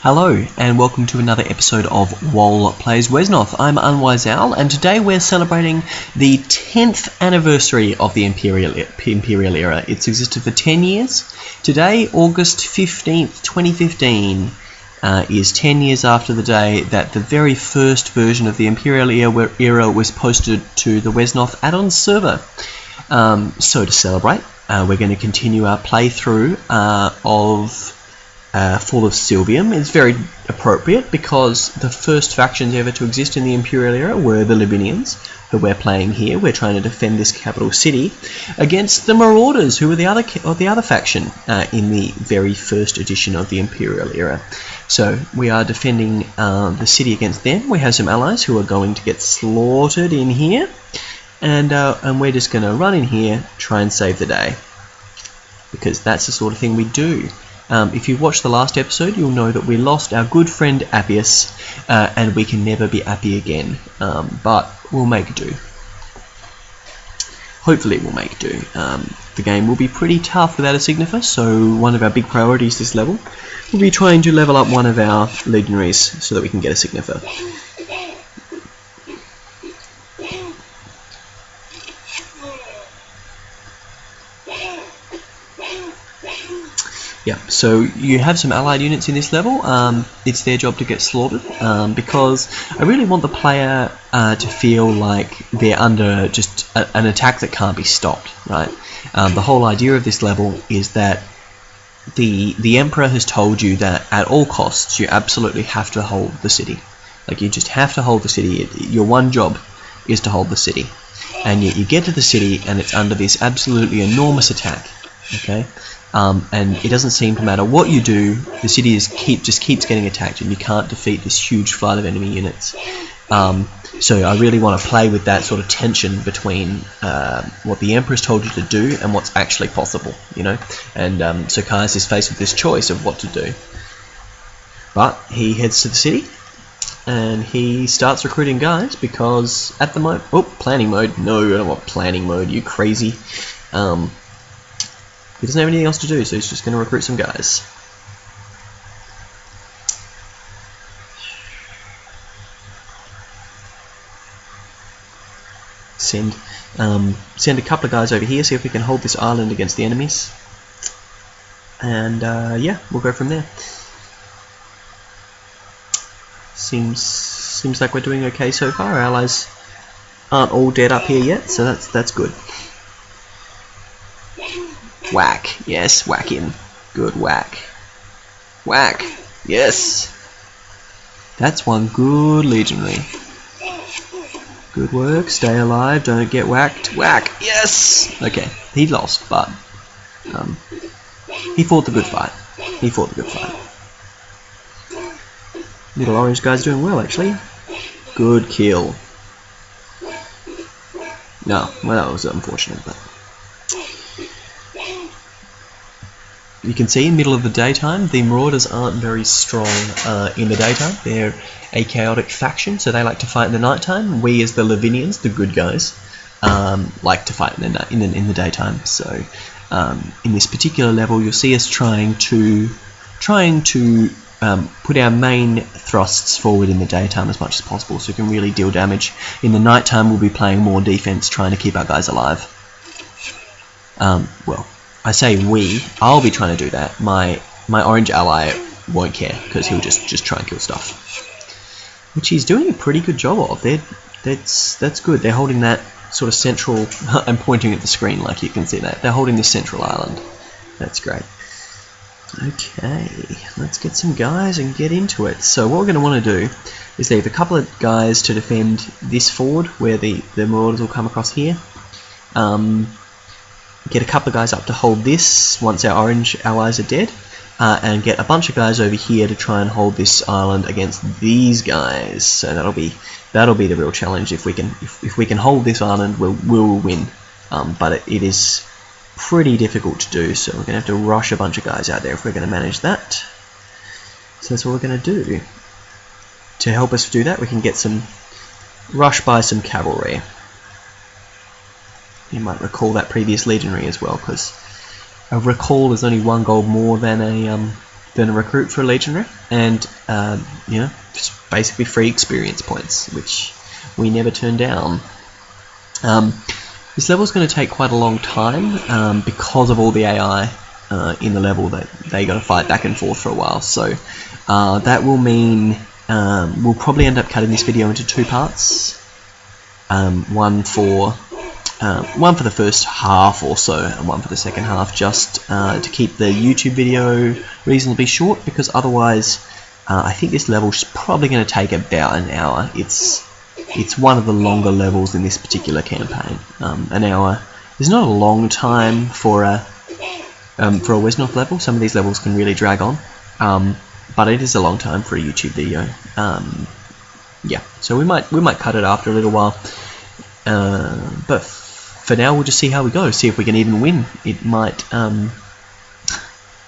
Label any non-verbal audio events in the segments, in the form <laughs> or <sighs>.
Hello, and welcome to another episode of Owl Plays Wesnoth. I'm Unwise Owl, and today we're celebrating the 10th anniversary of the Imperial, Imperial Era. It's existed for 10 years. Today, August 15th, 2015, uh, is 10 years after the day that the very first version of the Imperial Era was posted to the Wesnoth add-on server. Um, so to celebrate, uh, we're going to continue our playthrough uh, of uh, Fall of Sylvium is very appropriate because the first factions ever to exist in the Imperial era were the Lavinians, who we're playing here. We're trying to defend this capital city against the Marauders, who were the other or the other faction uh, in the very first edition of the Imperial era. So we are defending uh, the city against them. We have some allies who are going to get slaughtered in here, and uh, and we're just going to run in here, try and save the day, because that's the sort of thing we do. Um, if you watched the last episode, you'll know that we lost our good friend Appius, uh, and we can never be Appy again. Um, but we'll make do. Hopefully, we'll make do. Um, the game will be pretty tough without a Signifer, so one of our big priorities this level will be trying to level up one of our legionaries so that we can get a Signifer. Yeah, so you have some allied units in this level. Um, it's their job to get slaughtered um, because I really want the player uh, to feel like they're under just a, an attack that can't be stopped, right? Um, the whole idea of this level is that the the Emperor has told you that at all costs you absolutely have to hold the city. Like you just have to hold the city. Your one job is to hold the city, and yet you get to the city and it's under this absolutely enormous attack. Okay, um, and it doesn't seem to matter what you do, the city is keep just keeps getting attacked, and you can't defeat this huge flood of enemy units. Um, so I really want to play with that sort of tension between uh, what the Emperor's told you to do and what's actually possible, you know. And um, so Caius is faced with this choice of what to do. But he heads to the city, and he starts recruiting guys because at the moment, oh, planning mode. No, I don't want planning mode. You crazy. Um, doesn't have anything else to do, so he's just going to recruit some guys. Send, um, send a couple of guys over here, see if we can hold this island against the enemies. And uh, yeah, we'll go from there. Seems seems like we're doing okay so far. Our allies aren't all dead up here yet, so that's that's good. Whack. Yes, whack him. Good whack. Whack. Yes. That's one good legionary. Good work. Stay alive. Don't get whacked. Whack. Yes. Okay. He lost, but um, he fought the good fight. He fought the good fight. Little orange guy's doing well, actually. Good kill. No, well, that was unfortunate, but. You can see in the middle of the daytime, the Marauders aren't very strong uh, in the daytime. They're a chaotic faction, so they like to fight in the nighttime. We, as the Lavinians, the good guys, um, like to fight in the, in the, in the daytime. So um, in this particular level, you'll see us trying to trying to um, put our main thrusts forward in the daytime as much as possible, so we can really deal damage. In the nighttime, we'll be playing more defense, trying to keep our guys alive. Um, well, I say we, I'll be trying to do that. My my orange ally won't care because he'll just just try and kill stuff, which he's doing a pretty good job of. They're, that's that's good. They're holding that sort of central. <laughs> I'm pointing at the screen like you can see that. They're holding this central island. That's great. Okay, let's get some guys and get into it. So what we're going to want to do is leave a couple of guys to defend this ford where the, the marauders will come across here. Um, get a couple of guys up to hold this once our orange allies are dead, uh, and get a bunch of guys over here to try and hold this island against these guys. So that'll be that'll be the real challenge. If we can if, if we can hold this island, we'll we'll win. Um, but it, it is pretty difficult to do, so we're gonna have to rush a bunch of guys out there if we're gonna manage that. So that's what we're gonna do. To help us do that, we can get some rush by some cavalry. You might recall that previous legionary as well, because a recall is only one gold more than a um, than a recruit for a legionary, and uh, you know, just basically free experience points, which we never turn down. Um, this level is going to take quite a long time um, because of all the AI uh, in the level that they got to fight back and forth for a while. So uh, that will mean um, we'll probably end up cutting this video into two parts. Um, one for uh, one for the first half or so, and one for the second half, just uh, to keep the YouTube video reasonably short, because otherwise, uh, I think this level is probably going to take about an hour. It's it's one of the longer levels in this particular campaign. Um, an hour is not a long time for a um, for a Wesnoth level. Some of these levels can really drag on, um, but it is a long time for a YouTube video. Um, yeah, so we might we might cut it after a little while, uh, but for now we'll just see how we go. See if we can even win. It might um,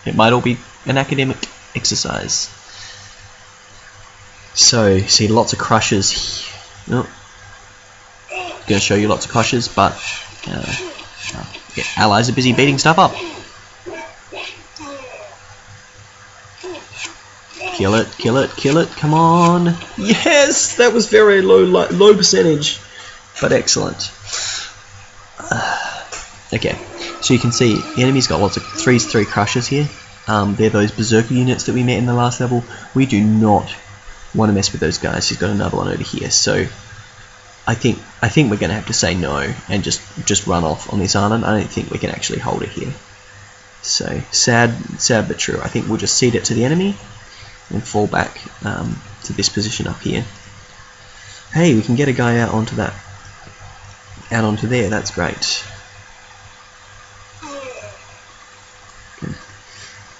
it might all be an academic exercise. So see lots of crushes. Oh, gonna show you lots of crushes, but uh, yeah, allies are busy beating stuff up. Kill it, kill it, kill it, come on. Yes, that was very low low percentage, but excellent. <sighs> Okay, so you can see the enemy's got lots of 3's 3 crushes here. Um, they're those berserker units that we met in the last level. We do not want to mess with those guys. He's got another one over here, so I think I think we're going to have to say no and just just run off on this island. I don't think we can actually hold it here. So sad, sad but true. I think we'll just cede it to the enemy and fall back um, to this position up here. Hey, we can get a guy out onto that, out onto there. That's great.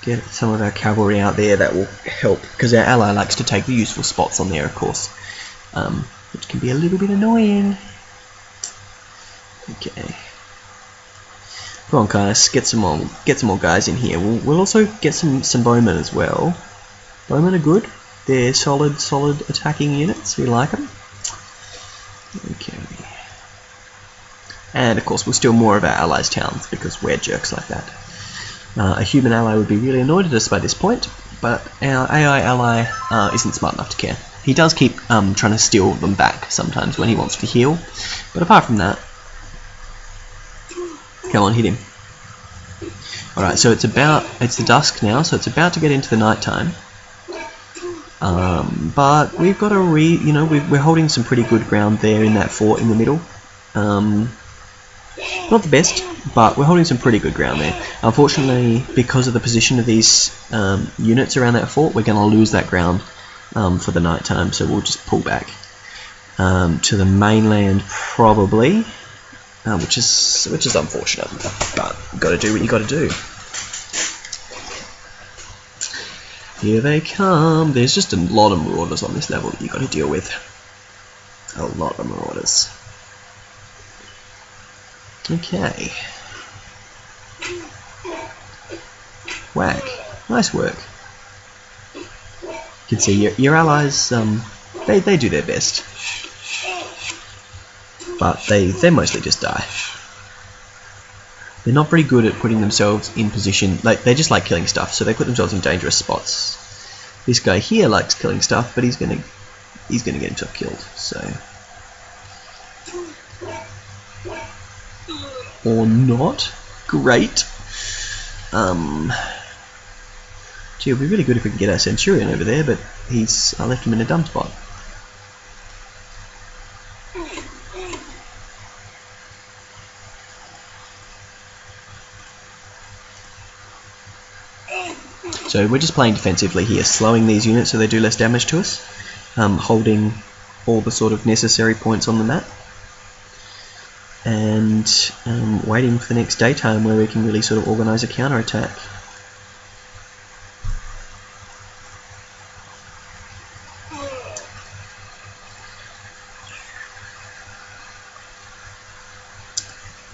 get some of our cavalry out there that will help because our ally likes to take the useful spots on there of course um, which can be a little bit annoying. Okay. Come on guys get some more get some more guys in here. We'll, we'll also get some some bowmen as well. Bowmen are good. They're solid solid attacking units. We like them okay and of course we'll steal more of our allies towns because we're jerks like that uh, a human ally would be really annoyed at us by this point, but our AI ally uh, isn't smart enough to care. He does keep um, trying to steal them back sometimes when he wants to heal, but apart from that, come on, hit him. Alright, so it's about, it's the dusk now, so it's about to get into the night time. Um, but we've got a re, you know, we are holding some pretty good ground there in that fort in the middle. Um, not the best, but we're holding some pretty good ground there. Unfortunately, because of the position of these um, units around that fort, we're going to lose that ground um, for the night time, so we'll just pull back um, to the mainland probably, uh, which is which is unfortunate, but got to do what you got to do. Here they come. There's just a lot of marauders on this level that you've got to deal with. A lot of marauders. Okay. Whack. Nice work. You can see your, your allies, um, they, they do their best. But they, they mostly just die. They're not very good at putting themselves in position, like they just like killing stuff, so they put themselves in dangerous spots. This guy here likes killing stuff, but he's gonna he's gonna get himself killed, so or not. Great. Um, gee, it would be really good if we could get our Centurion over there, but he's I left him in a dump spot. So we're just playing defensively here, slowing these units so they do less damage to us, um, holding all the sort of necessary points on the map and um, waiting for the next daytime where we can really sort of organise a counter attack.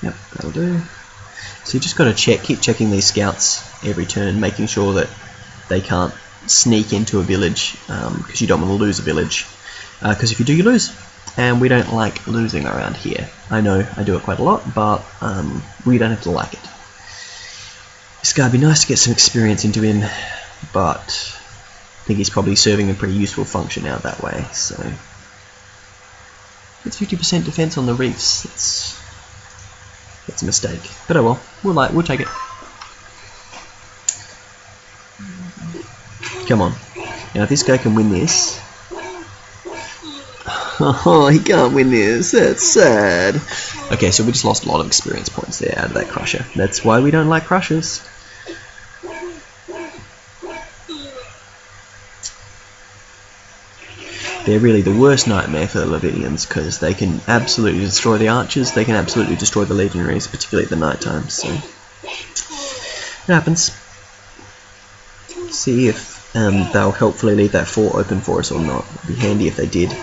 Yep, that'll do. So you just got to check, keep checking these scouts every turn, making sure that they can't sneak into a village because um, you don't want to lose a village. Because uh, if you do, you lose and we don't like losing around here. I know I do it quite a lot, but um, we don't have to like it. It's gotta be nice to get some experience into him, but I think he's probably serving a pretty useful function out that way. So it's 50% defense on the reefs. It's it's a mistake, but oh well. We'll like we'll take it. Come on. Now if this guy can win this, Oh, he can't win this. That's sad. Okay, so we just lost a lot of experience points there out of that crusher. That's why we don't like crushers. They're really the worst nightmare for the Lavinians because they can absolutely destroy the archers, they can absolutely destroy the legionaries, particularly at the night time. So it happens. See if um, they'll helpfully leave that fort open for us or not. It'd be handy if they did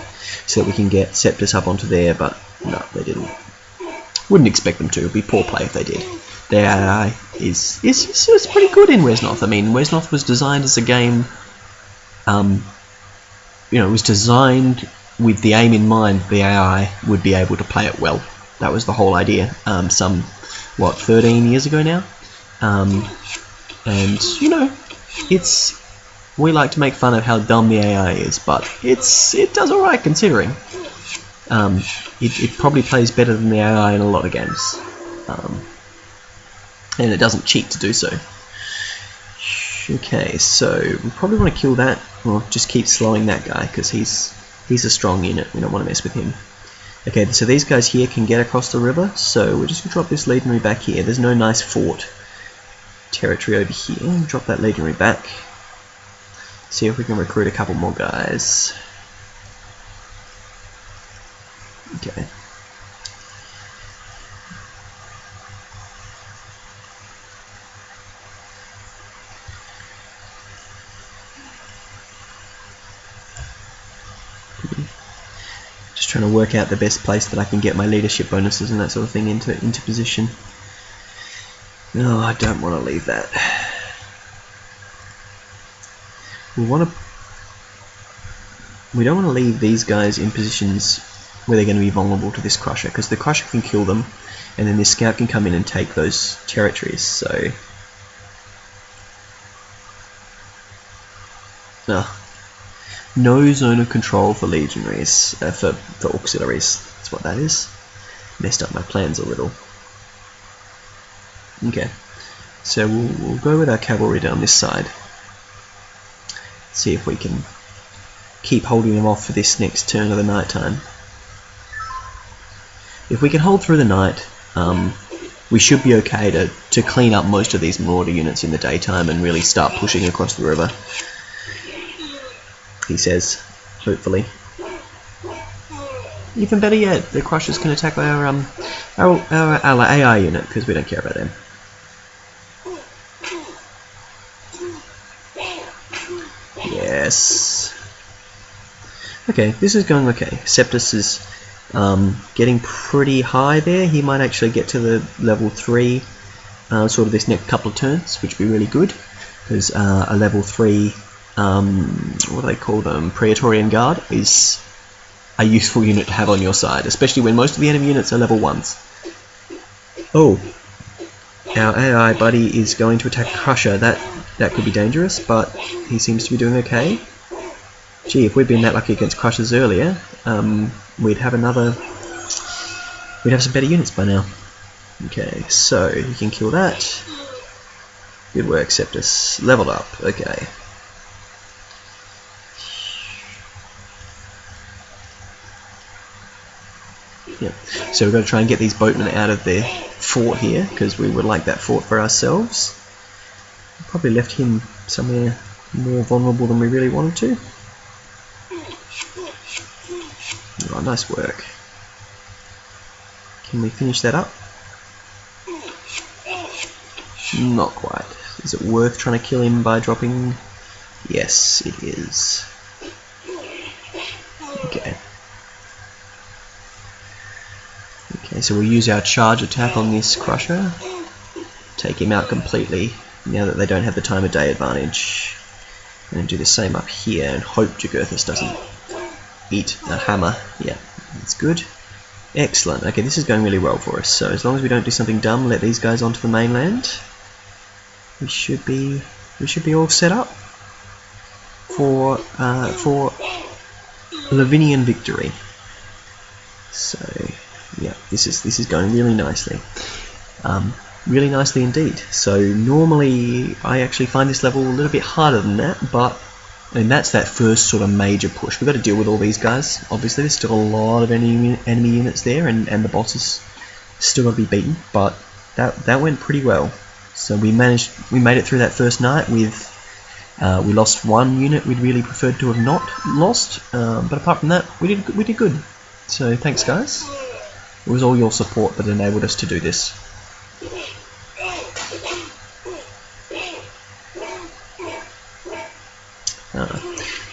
so that we can get Septus up onto there, but no, they didn't. Wouldn't expect them to. It'd be poor play if they did. Their AI is, is, is pretty good in Wesnoth. I mean, Wesnoth was designed as a game, um, you know, it was designed with the aim in mind the AI would be able to play it well. That was the whole idea. Um, some, what, 13 years ago now? Um, and, you know, it's we like to make fun of how dumb the AI is, but it's it does alright considering. Um, it, it, probably plays better than the AI in a lot of games. Um, and it doesn't cheat to do so. Okay, so we probably want to kill that, or just keep slowing that guy, because he's, he's a strong unit, we don't want to mess with him. Okay, so these guys here can get across the river, so we're just going to drop this legionary back here. There's no nice fort territory over here. Drop that legionary back. See if we can recruit a couple more guys. Okay. Just trying to work out the best place that I can get my leadership bonuses and that sort of thing into into position. No, I don't want to leave that we want to we don't want to leave these guys in positions where they're going to be vulnerable to this crusher because the crusher can kill them and then this scout can come in and take those territories so. Uh, no zone of control for legionaries uh, for, for auxiliaries. That's what that is. Messed up my plans a little. Okay. So we'll, we'll go with our cavalry down this side see if we can keep holding them off for this next turn of the night time. If we can hold through the night, um, we should be okay to, to clean up most of these Marauder units in the daytime and really start pushing across the river. He says, hopefully. Even better yet, the Crushers can attack our, um, our, our, our AI unit, because we don't care about them. Yes. Okay, this is going okay. Septus is um, getting pretty high there. He might actually get to the level 3 uh, sort of this next couple of turns, which would be really good. Because uh, a level 3, um, what do they call them, Praetorian Guard is a useful unit to have on your side, especially when most of the enemy units are level 1s. Oh, our AI buddy is going to attack Crusher. That that could be dangerous, but he seems to be doing okay. Gee, if we'd been that lucky against Crushers earlier, um, we'd have another... We'd have some better units by now. Okay, so you can kill that. Good work, Septus. Leveled up. Okay. Yep. So we've got to try and get these boatmen out of their fort here, because we would like that fort for ourselves. Probably left him somewhere more vulnerable than we really wanted to. Nice work. Can we finish that up? Not quite. Is it worth trying to kill him by dropping? Yes, it is. Okay. Okay, so we'll use our charge attack on this crusher. Take him out completely now that they don't have the time of day advantage. And do the same up here and hope Jugurthus doesn't eat a hammer. Yeah, that's good. Excellent. Okay, this is going really well for us. So as long as we don't do something dumb, let these guys onto the mainland, we should be we should be all set up. for uh, for Lavinian victory. So yeah, this is this is going really nicely. Um, really nicely indeed. So normally I actually find this level a little bit harder than that, but and that's that first sort of major push. We've got to deal with all these guys. Obviously, there's still a lot of enemy enemy units there, and, and the bosses still got to be beaten. But that that went pretty well. So we managed, we made it through that first night with. Uh, we lost one unit we'd really preferred to have not lost, um, but apart from that, we did we did good. So thanks, guys. It was all your support that enabled us to do this. Uh,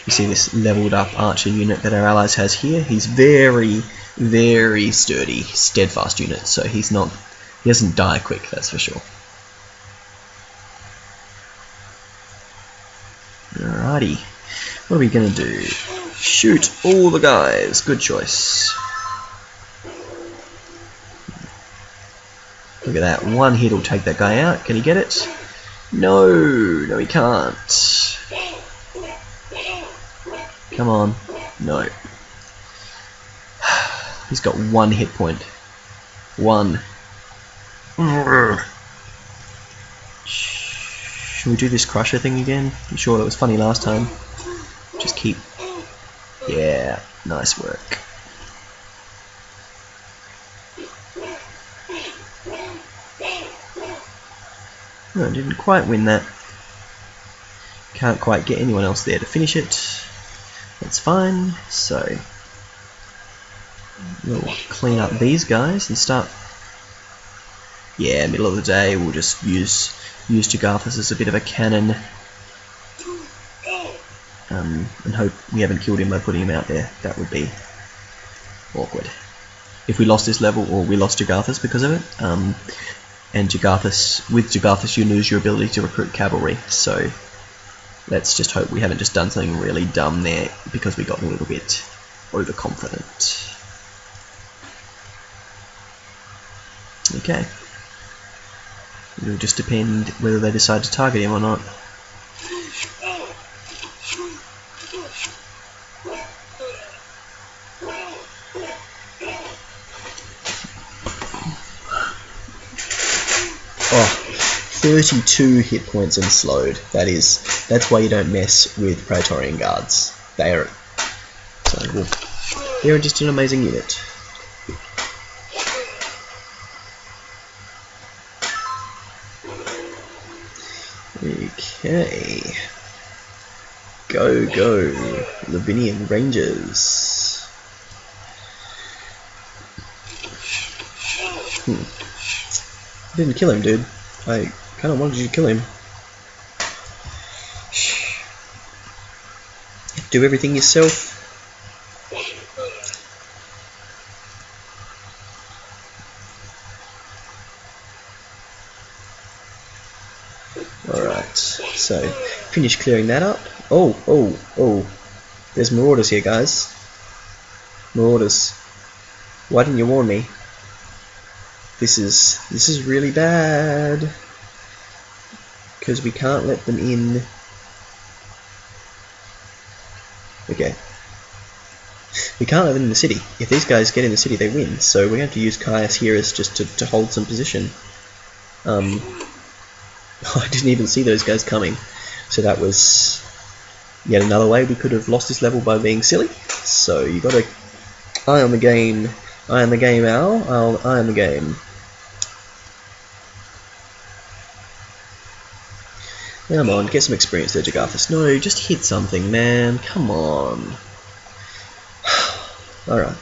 you see this leveled up archer unit that our allies has here. He's very, very sturdy, steadfast unit, so he's not, he doesn't die quick, that's for sure. Alrighty, what are we gonna do? Shoot all the guys, good choice. Look at that, one hit will take that guy out, can he get it? No, no he can't. Come on. No. <sighs> He's got one hit point. One. Should we do this crusher thing again? I'm sure that was funny last time. Just keep... Yeah, nice work. No, I didn't quite win that. Can't quite get anyone else there to finish it. That's fine. So we'll clean up these guys and start. Yeah, middle of the day, we'll just use use Jagharthas as a bit of a cannon, um, and hope we haven't killed him by putting him out there. That would be awkward. If we lost this level, or we lost Jagharthas because of it, um, and Jagharthas, with Jagharthas you lose your ability to recruit cavalry, so let's just hope we haven't just done something really dumb there because we got a little bit overconfident. Okay. It'll just depend whether they decide to target him or not. Oh, 32 hit points and slowed. That is, that's why you don't mess with Praetorian Guards. They are, so well, they're just an amazing unit. Okay. Go, go, Lavinian Rangers. Hmm. Didn't kill him, dude. I kind of wanted you to kill him. Do everything yourself. Alright, so finish clearing that up. Oh, oh, oh. There's marauders here, guys. Marauders. Why didn't you warn me? This is this is really bad. Because we can't let them in. Okay. We can't let them in the city. If these guys get in the city, they win. So we have to use Caius here as just to, to hold some position. Um, <laughs> I didn't even see those guys coming. So that was yet another way we could have lost this level by being silly. So you got to eye on the game. Eye on the game, Al. I'll eye on the game. Come on, get some experience there, Jagharthas. No, just hit something, man. Come on. <sighs> Alright.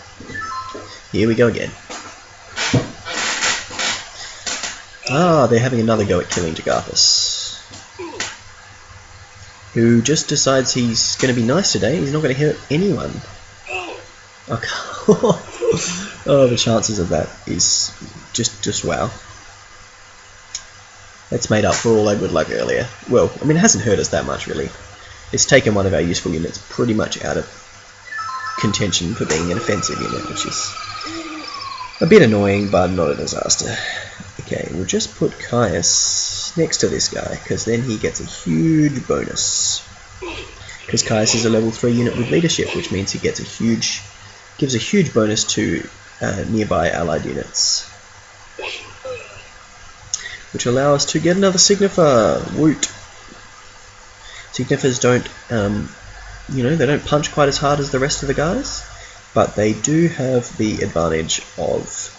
Here we go again. Ah, they're having another go at killing Jagharthas. Who just decides he's going to be nice today. He's not going to hurt anyone. <laughs> Okay. oh, the chances of that is just, just wow. That's made up for all our good luck earlier. Well, I mean, it hasn't hurt us that much, really. It's taken one of our useful units pretty much out of contention for being an offensive unit, which is a bit annoying, but not a disaster. Okay, we'll just put Caius next to this guy, because then he gets a huge bonus. because Caius is a level 3 unit with leadership, which means he gets a huge, gives a huge bonus to uh, nearby allied units. Which allow us to get another Signifer, woot! Signifers don't, um, you know, they don't punch quite as hard as the rest of the guys, but they do have the advantage of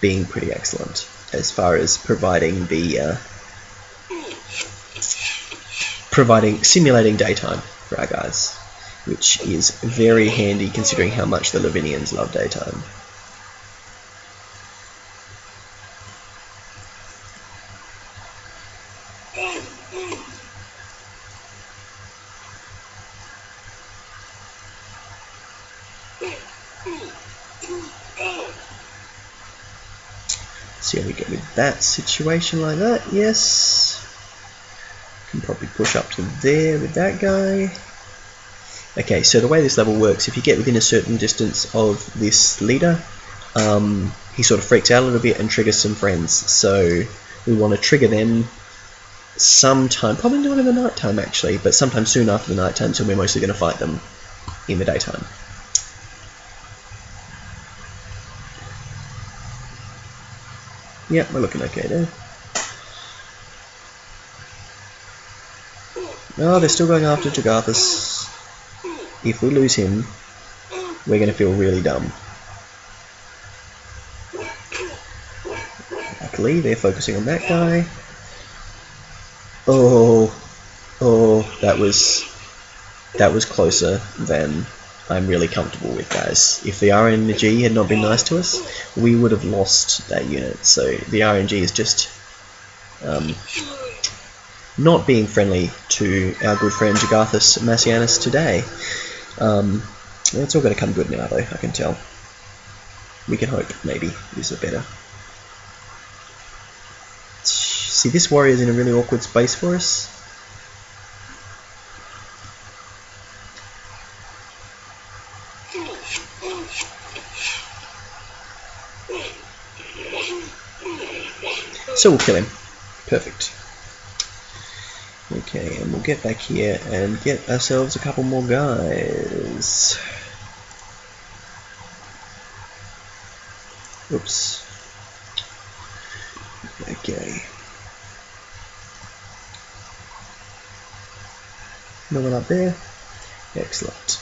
being pretty excellent as far as providing the uh, providing simulating daytime for our guys, which is very handy considering how much the Lavinians love daytime. See how we get with that situation like that, yes. Can probably push up to there with that guy. Okay, so the way this level works, if you get within a certain distance of this leader, um, he sort of freaks out a little bit and triggers some friends. So we want to trigger them sometime, probably not in the night time actually, but sometime soon after the night time, so we're mostly going to fight them in the daytime. Yep, we're looking okay there. Oh, they're still going after Jagathus. If we lose him, we're going to feel really dumb. Luckily, they're focusing on that guy. Oh, oh, that was that was closer than I'm really comfortable with, guys. If the RNG had not been nice to us, we would have lost that unit. So the RNG is just um, not being friendly to our good friend Jagathus Massianus today. Um, it's all going to come good now, though, I can tell. We can hope, maybe, is a better. See, this warrior is in a really awkward space for us. So we'll kill him. Perfect. Okay, and we'll get back here and get ourselves a couple more guys. Oops. Okay. No one up there? Excellent.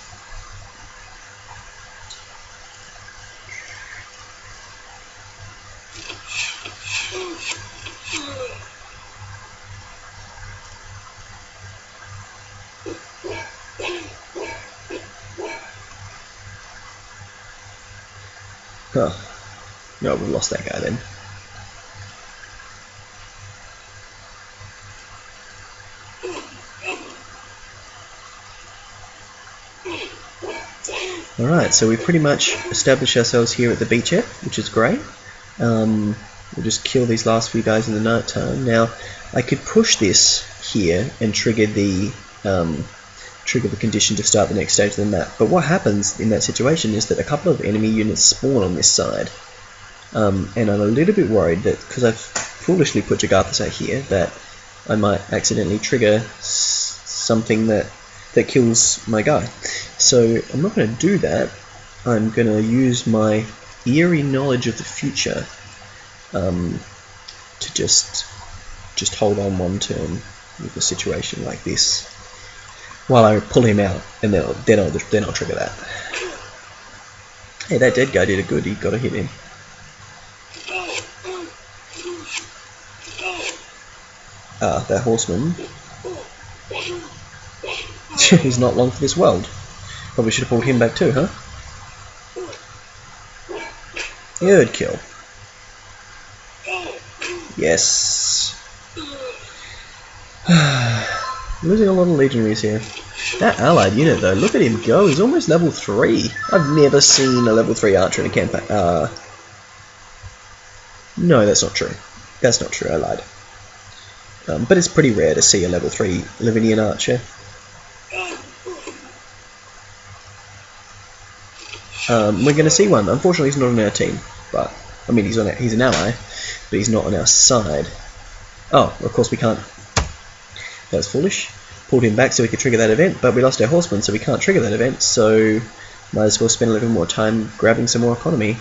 No, we've lost that guy then. Alright, so we pretty much established ourselves here at the beachhead, which is great. Um, we'll just kill these last few guys in the night time. Now, I could push this here and trigger the um, trigger the condition to start the next stage of the map. But what happens in that situation is that a couple of enemy units spawn on this side. Um, and I'm a little bit worried that, because I've foolishly put Jagathus out here, that I might accidentally trigger something that, that kills my guy. So I'm not going to do that. I'm going to use my eerie knowledge of the future um, to just just hold on one turn with a situation like this while I pull him out, and then I'll, then I'll, then I'll trigger that. Hey, that dead guy did a good, he got a hit him. Ah, that horseman. <laughs> He's not long for this world. Probably should have pulled him back too, huh? Good kill. Yes. <sighs> Losing a lot of legionaries here. That allied unit though, look at him go, he's almost level 3. I've never seen a level 3 archer in a campaign. Uh, no, that's not true. That's not true, I lied. Um, but it's pretty rare to see a level 3 Lavinian archer. Um, we're going to see one. Unfortunately, he's not on our team. But, I mean, he's on our, he's an ally, but he's not on our side. Oh, of course we can't that was foolish. pulled him back so we could trigger that event, but we lost our horseman, so we can't trigger that event, so might as well spend a little more time grabbing some more economy.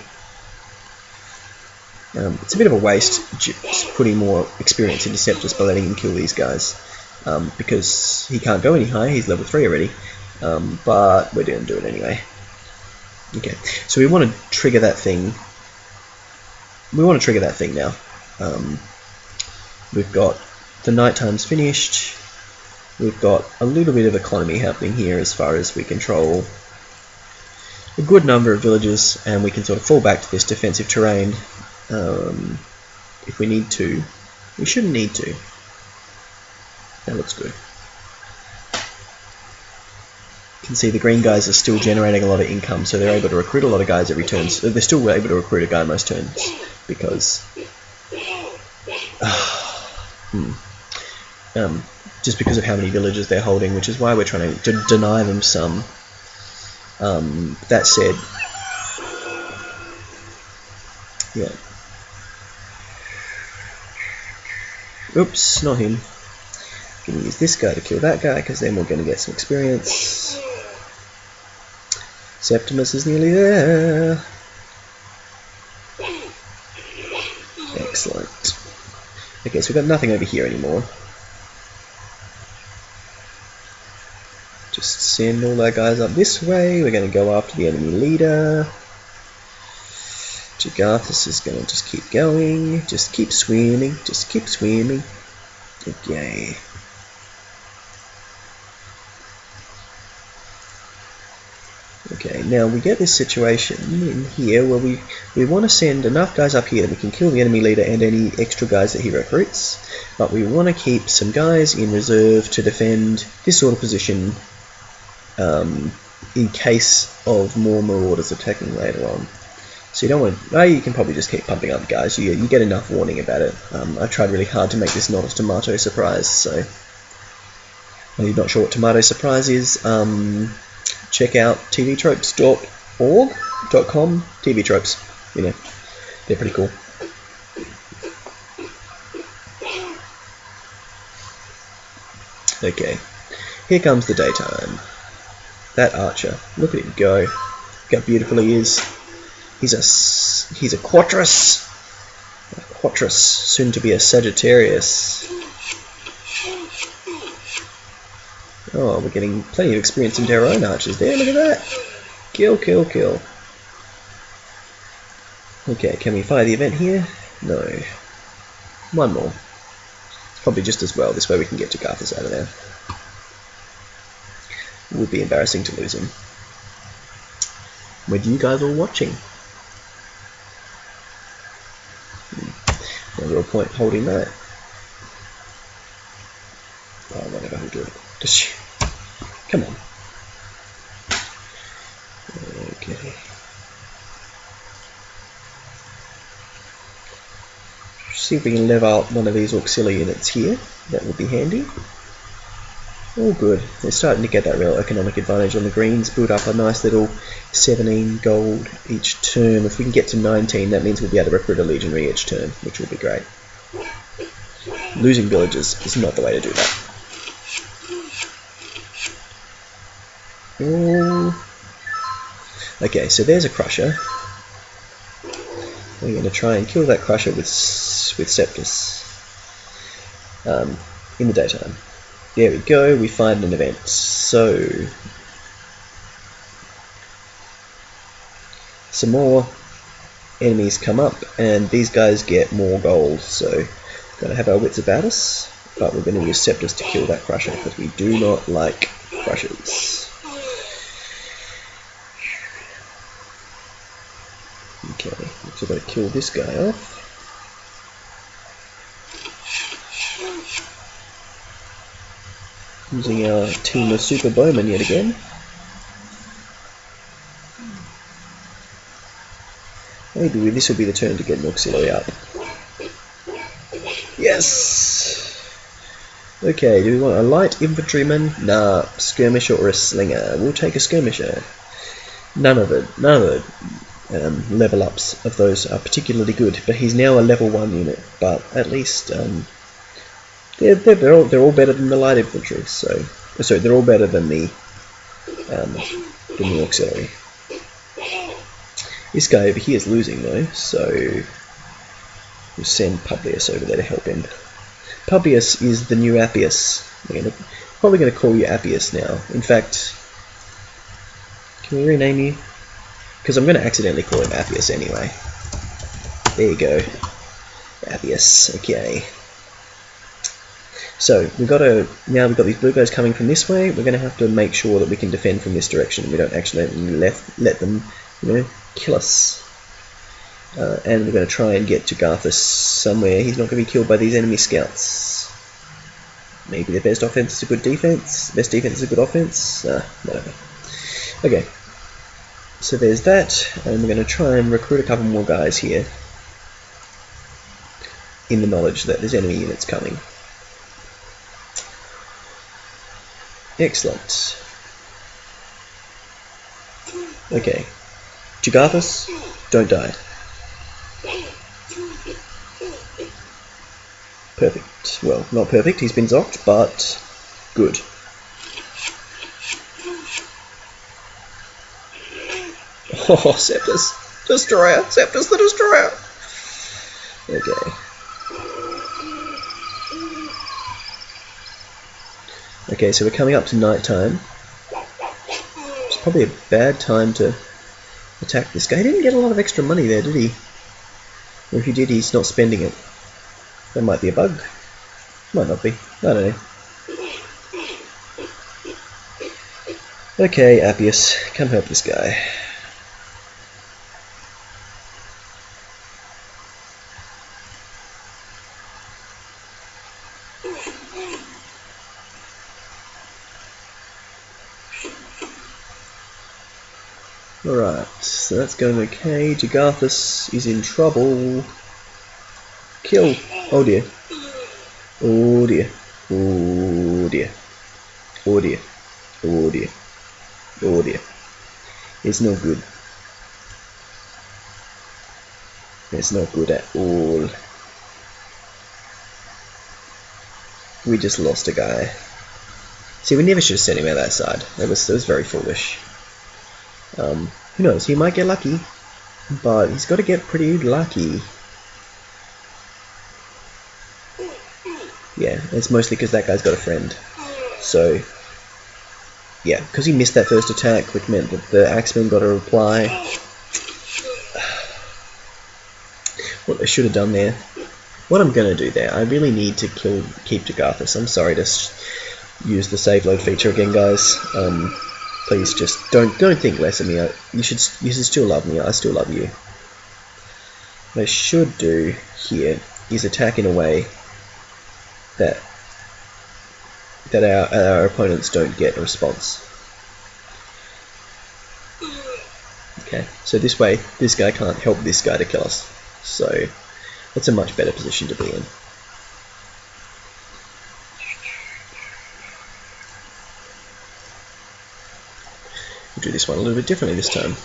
Um, it's a bit of a waste just putting more experience into Septus by letting him kill these guys, um, because he can't go any higher, he's level 3 already, um, but we're going to do it anyway. Okay, so we want to trigger that thing. We want to trigger that thing now. Um, we've got the night time's finished. We've got a little bit of economy happening here as far as we control a good number of villages and we can sort of fall back to this defensive terrain um, if we need to. We shouldn't need to. That looks good You can see the green guys are still generating a lot of income, so they're able to recruit a lot of guys every turn. So they're still able to recruit a guy most turns because <sighs> hmm, um, just because of how many villages they're holding, which is why we're trying to deny them some. Um, that said, yeah. Oops, not him. Gonna use this guy to kill that guy because then we're gonna get some experience. Septimus is nearly there. Excellent. Okay, so we've got nothing over here anymore. Just send all our guys up this way. We're going to go after the enemy leader. Jagathus is going to just keep going. Just keep swimming. Just keep swimming. Okay. Okay, now we get this situation in here where we, we want to send enough guys up here that we can kill the enemy leader and any extra guys that he recruits, but we want to keep some guys in reserve to defend this sort of position um, in case of more marauders attacking later on. So you don't want to, oh, you can probably just keep pumping up guys, you, you get enough warning about it. Um, I tried really hard to make this not a tomato surprise, so if you're not sure what tomato surprise is, um, check out tvtropes.org, .com, TV Tropes. You know, they're pretty cool. Okay, here comes the daytime. That archer, look at him go. Look how beautiful he is. He's a he's a quattrus, a quattrus, soon to be a Sagittarius. Oh, we're getting plenty of experience into our own archers there. Look at that. Kill, kill, kill. Okay, can we fire the event here? No. One more. It's probably just as well. This way we can get to Jagathus out of there. It would be embarrassing to lose him. With you guys all watching. Hmm. No point holding that. Oh, who do it. Just come on. Okay. See if we can level out one of these auxiliary units here. That would be handy. All good. They're starting to get that real economic advantage on the greens. Build up a nice little 17 gold each turn. If we can get to 19, that means we'll be able to recruit a legionary each turn, which will be great. Losing villages is not the way to do that. Okay, so there's a crusher. We're going to try and kill that crusher with with Septus um, in the daytime. There we go, we find an event. So, some more enemies come up, and these guys get more gold. So, to have our wits about us, but we're to use Septus to kill that crusher because we do not like crushers. Okay, so I've got to kill this guy off. Using our team of super bowmen yet again. Maybe this will be the turn to get auxiliary up. Yes! Okay, do we want a light infantryman? Nah, skirmisher or a slinger. We'll take a skirmisher. None of it. None of it um, level ups of those are particularly good. But he's now a level 1 unit, but at least um, they're, they're, all, they're all better than the light infantry, so sorry, they're all better than the um, than the auxiliary. This guy over here is losing though, so we'll send Publius over there to help him. Publius is the new Appius. We're gonna, probably going to call you Appius now. In fact, can we rename you? Because I'm going to accidentally call him Appius anyway. There you go. Appius. Okay. So we've got to now we've got these blue guys coming from this way. We're going to have to make sure that we can defend from this direction. We don't actually let let them, you know, kill us. Uh, and we're going to try and get to Garthus somewhere. He's not going to be killed by these enemy scouts. Maybe the best offense is a good defense. Best defense is a good offense. Uh, whatever. Okay. So there's that, and we're going to try and recruit a couple more guys here in the knowledge that there's enemy units coming. Excellent. Okay. Jagathus, don't die. Perfect. Well, not perfect, he's been zocked, but good. <laughs> Oh, Septus. Destroyer. Septus the Destroyer. Okay. Okay, so we're coming up to night time. It's probably a bad time to attack this guy. He didn't get a lot of extra money there, did he? Or if he did, he's not spending it. That might be a bug. Might not be. I don't know. Okay, Appius, come help this guy. Alright, so that's going okay. Jagathus is in trouble. Kill! Oh dear. Oh dear. Oh dear. Oh dear. Oh dear. Oh dear. It's no good. It's not good at all. We just lost a guy. See, we never should have sent him out that side. That was, that was very foolish. Um, who knows, he might get lucky, but he's got to get pretty lucky. Yeah, it's mostly because that guy's got a friend. So, yeah, because he missed that first attack, which meant that the Axemen got a reply. <sighs> What they should have done there. What I'm going to do there, I really need to kill keep Jagathus. I'm sorry to use the save load feature again, guys. Um, please just don't don't think less of me. You should you should still love me. I still love you. What I should do here is attack in a way that that our our opponents don't get a response. Okay, so this way this guy can't help this guy to kill us. So that's a much better position to be in. We'll do this one a little bit differently this time.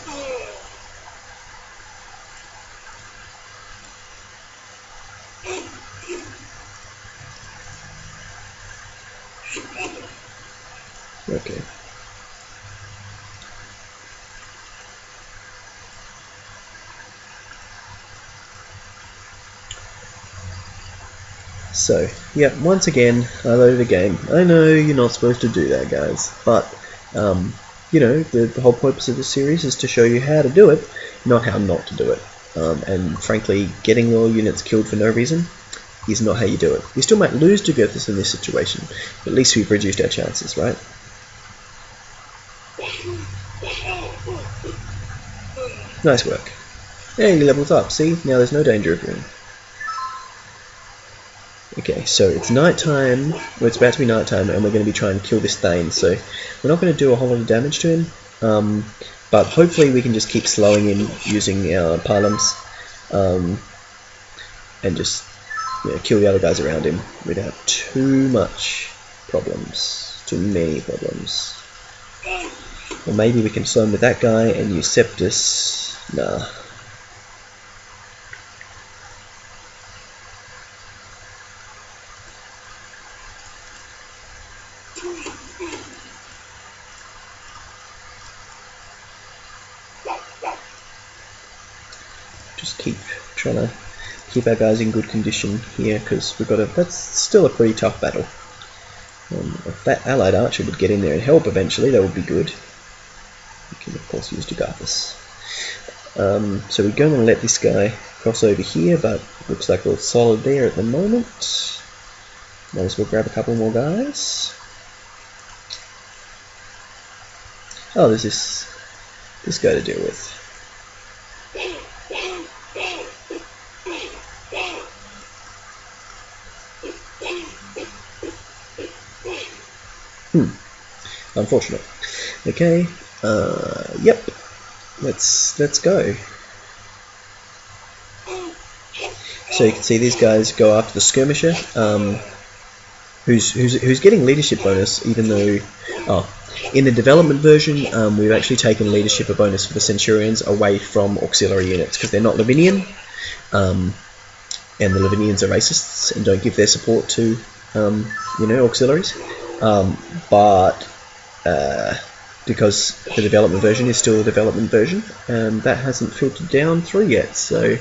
Okay. So, yeah, once again, I loaded a game. I know you're not supposed to do that, guys, but um, you know, the, the, whole purpose of the series is to show you how to do it, not how not to do it. Um, and frankly, getting all units killed for no reason is not how you do it. We still might lose to Goethys in this situation, but at least we've reduced our chances, right? Nice work. Hey, he levels up. See? Now there's no danger of him. Okay, so it's night time, well it's about to be night time, and we're going to be trying to kill this Thane, so we're not going to do a whole lot of damage to him, um, but hopefully we can just keep slowing him using our Parlums, um, and just you know, kill the other guys around him without too much problems, too many problems. Or maybe we can slow him with that guy and use Septus, nah. just keep trying to keep our guys in good condition here because we've got a that's still a pretty tough battle. Um, if that allied archer would get in there and help eventually, that would be good. We can of course use Jugurthas. Um, so we're going to let this guy cross over here, but looks like we're solid there at the moment. Might as well grab a couple more guys. Oh, there's this this guy to deal with. Unfortunate. Okay. Uh, yep. Let's let's go. So you can see these guys go after the skirmisher, um, who's who's who's getting leadership bonus, even though, oh, in the development version, um, we've actually taken leadership a bonus for the Centurions away from auxiliary units because they're not Lavinian, um, and the Lavinians are racists and don't give their support to, um, you know, auxiliaries. Um, but uh, because the development version is still a development version, um, that hasn't filtered down through yet. So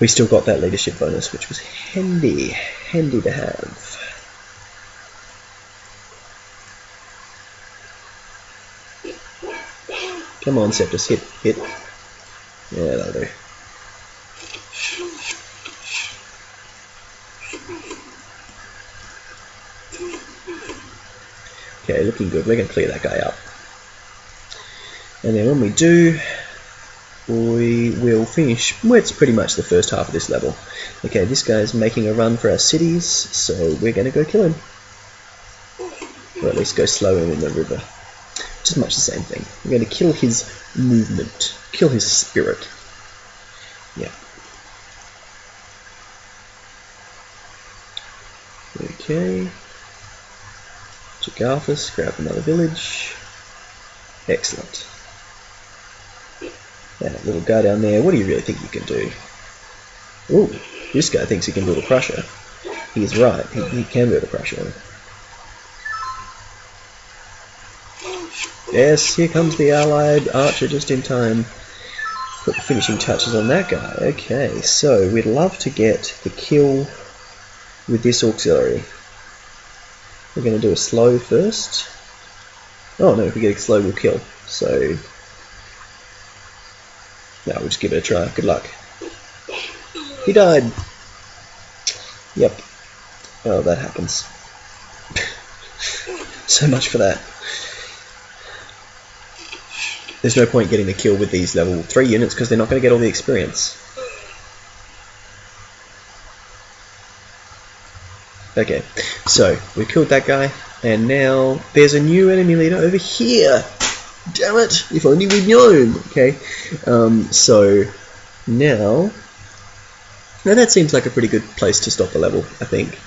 we still got that leadership bonus, which was handy, handy to have. Come on, Septus, hit, hit. Yeah, that'll do. Okay, looking good. We're going to clear that guy up. And then when we do, we will finish, it's pretty much the first half of this level. Okay, this guy's making a run for our cities, so we're going to go kill him. Or at least go slow him in the river. Just much the same thing. We're going to kill his movement, kill his spirit. Yeah. Okay. Jugurthas, grab another village. Excellent. That little guy down there, what do you really think you can do? Ooh, this guy thinks he can build a crusher. He's right, he, he can build a crusher. Yes, here comes the allied archer just in time. Put the finishing touches on that guy. Okay, so we'd love to get the kill with this auxiliary. We're going to do a slow first. Oh no, if we get a slow we'll kill. So, now we'll just give it a try. Good luck. He died. Yep. Oh, that happens. <laughs> so much for that. There's no point getting the kill with these level 3 units because they're not going to get all the experience. Okay, so we killed that guy, and now there's a new enemy leader over here. Damn it! If only we'd known. Okay, um, so now, now that seems like a pretty good place to stop the level. I think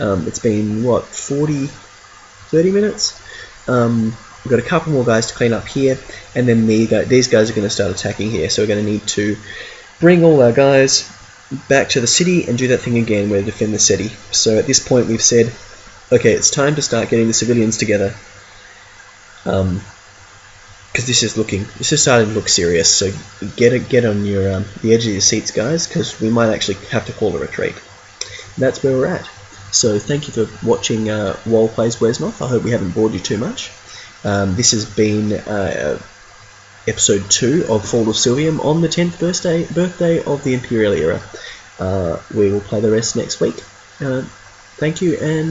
um, it's been what 40, 30 minutes. Um, we've got a couple more guys to clean up here, and then the, these guys are going to start attacking here. So we're going to need to bring all our guys back to the city and do that thing again where defend the city. So at this point we've said, okay, it's time to start getting the civilians together. Um, because this is looking, this is starting to look serious. So get it, get on your um, the edge of your seats, guys, because we might actually have to call a retreat. And that's where we're at. So thank you for watching uh, Owl Plays Wesnoth. I hope we haven't bored you too much. Um, this has been uh, episode 2 of Fall of Silvium on the 10th birthday, birthday of the Imperial era. Uh, we will play the rest next week. Uh, thank you and